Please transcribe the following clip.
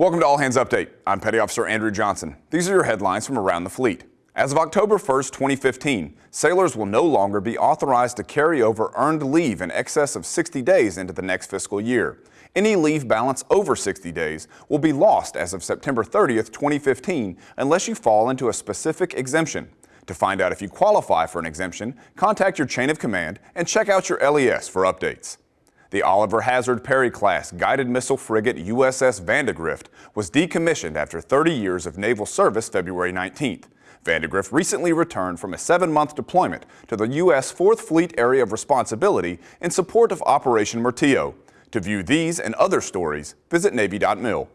Welcome to All Hands Update. I'm Petty Officer Andrew Johnson. These are your headlines from around the fleet. As of October 1st, 2015, sailors will no longer be authorized to carry over earned leave in excess of 60 days into the next fiscal year. Any leave balance over 60 days will be lost as of September 30th, 2015, unless you fall into a specific exemption. To find out if you qualify for an exemption, contact your chain of command and check out your LES for updates. The Oliver Hazard Perry class guided missile frigate USS Vandegrift was decommissioned after 30 years of naval service February 19th. Vandegrift recently returned from a seven-month deployment to the U.S. 4th Fleet Area of Responsibility in support of Operation Martillo. To view these and other stories, visit Navy.mil.